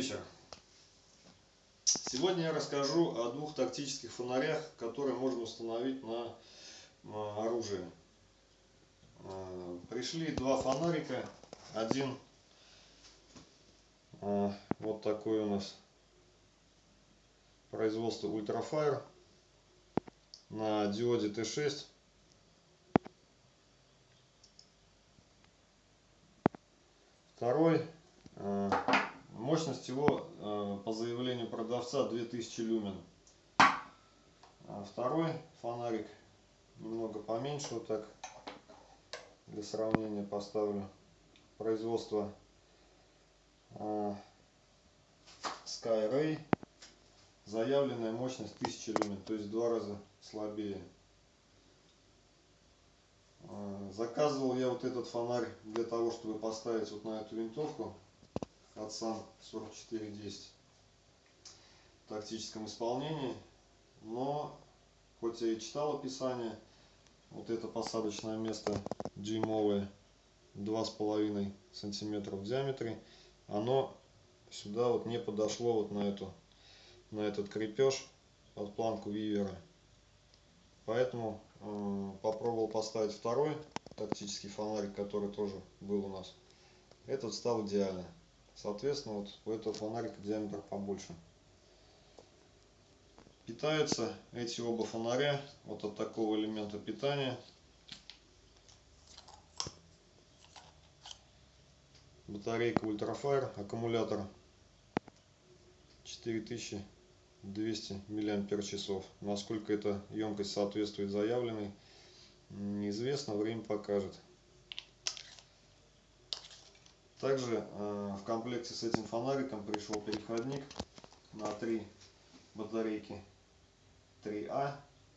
вечер. Сегодня я расскажу о двух тактических фонарях, которые можно установить на оружие. А, пришли два фонарика. Один а, вот такой у нас производство Ultrafire на диоде Т6. Второй а, Мощность его э, по заявлению продавца 2000 люмен. А второй фонарик немного поменьше, вот так для сравнения поставлю. Производство э, Skyray. Заявленная мощность 1000 люмен, то есть в два раза слабее. Э, заказывал я вот этот фонарь для того, чтобы поставить вот на эту винтовку Хадсан 4410 в тактическом исполнении. Но, хоть я и читал описание, вот это посадочное место дюймовое, 2,5 сантиметра в диаметре, оно сюда вот не подошло вот на эту на этот крепеж под планку вивера. Поэтому э, попробовал поставить второй тактический фонарик который тоже был у нас. Этот стал идеально Соответственно, вот у этого фонарика диаметр побольше. Питаются эти оба фонаря вот от такого элемента питания. Батарейка Ultrafire, аккумулятор 4200 мАч. Насколько эта емкость соответствует заявленной, неизвестно, время покажет. Также э, в комплекте с этим фонариком пришел переходник на три батарейки 3А,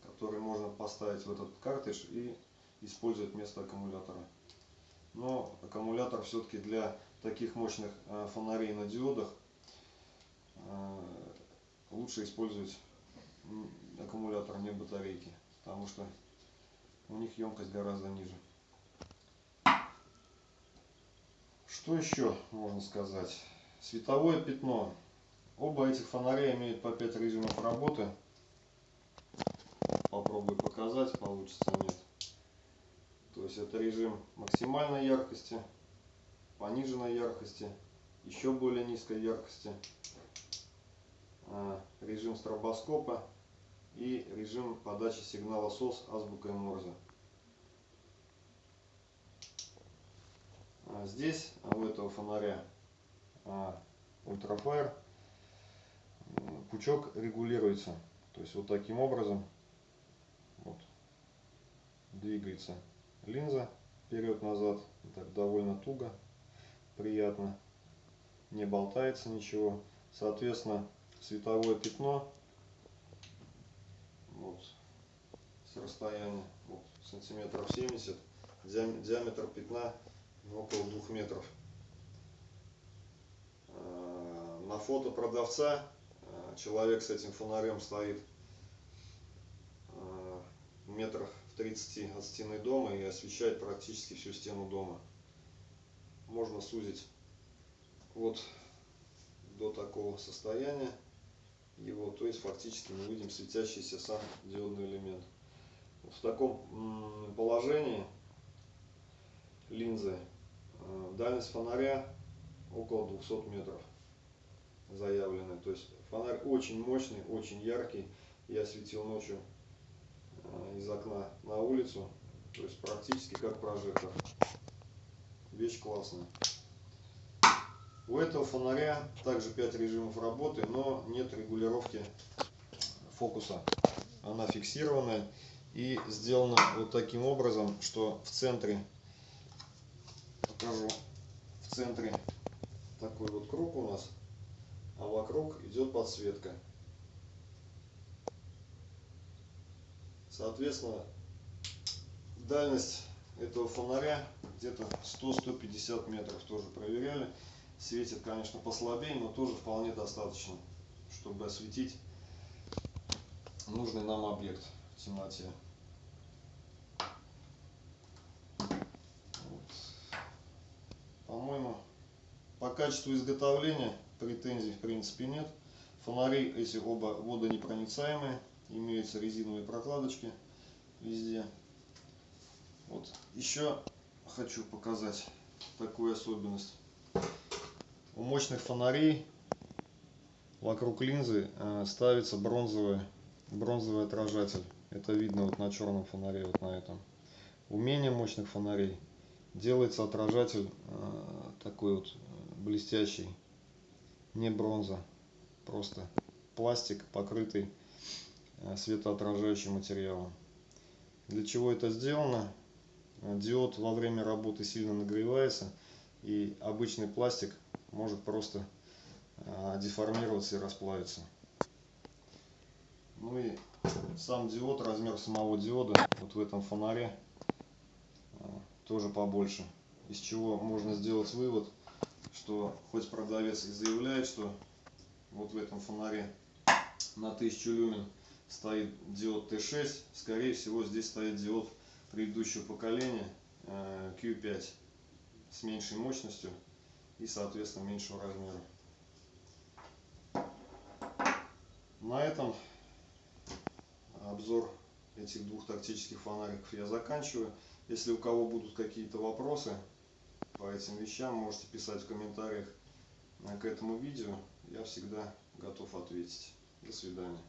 который можно поставить в этот картридж и использовать вместо аккумулятора. Но аккумулятор все-таки для таких мощных э, фонарей на диодах э, лучше использовать аккумулятор, не батарейки, потому что у них емкость гораздо ниже. Что еще можно сказать? Световое пятно. Оба этих фонаря имеют по 5 режимов работы. Попробую показать, получится нет. То есть это режим максимальной яркости, пониженной яркости, еще более низкой яркости, а, режим стробоскопа и режим подачи сигнала СОС азбукой Морзе. Здесь у этого фонаря ультрафайр пучок регулируется. То есть вот таким образом вот, двигается линза вперед-назад. Довольно туго, приятно. Не болтается ничего. Соответственно, световое пятно вот, с расстояния вот, сантиметров 70, диаметр пятна около двух метров. А, на фото продавца а, человек с этим фонарем стоит а, метрах в 30 от стены дома и освещает практически всю стену дома. Можно сузить вот до такого состояния его, то есть фактически мы видим светящийся сам диодный элемент. В таком положении линзы Э, дальность фонаря около 200 метров заявленная. То есть фонарь очень мощный, очень яркий. Я светил ночью э, из окна на улицу. То есть практически как прожектор. Вещь классная. У этого фонаря также 5 режимов работы, но нет регулировки фокуса. Она фиксированная и сделана вот таким образом, что в центре покажу. В центре такой вот круг у нас, а вокруг идет подсветка. Соответственно, дальность этого фонаря где-то 100-150 метров тоже проверяли. Светит, конечно, послабее, но тоже вполне достаточно, чтобы осветить нужный нам объект в темноте. По-моему, по качеству изготовления претензий в принципе нет. Фонари эти оба водонепроницаемые, имеются резиновые прокладочки везде. Вот. Еще хочу показать такую особенность. У мощных фонарей вокруг линзы э, ставится бронзовый, бронзовый отражатель. Это видно вот на черном фонаре, вот на этом. У менее мощных фонарей делается отражатель э, такой вот блестящий, не бронза, просто пластик, покрытый э, светоотражающим материалом. Для чего это сделано? Э, диод во время работы сильно нагревается, и обычный пластик может просто э, деформироваться и расплавиться. Ну и сам диод, размер самого диода вот в этом фонаре тоже побольше. Из чего можно сделать вывод, что хоть продавец и заявляет, что вот в этом фонаре на 1000 люмен стоит диод Т6, скорее всего здесь стоит диод предыдущего поколения Q5 э, с меньшей мощностью и соответственно меньшего размера. На этом обзор этих двух тактических фонариков я заканчиваю. Если у кого будут какие-то вопросы по этим вещам, можете писать в комментариях к этому видео. Я всегда готов ответить. До свидания.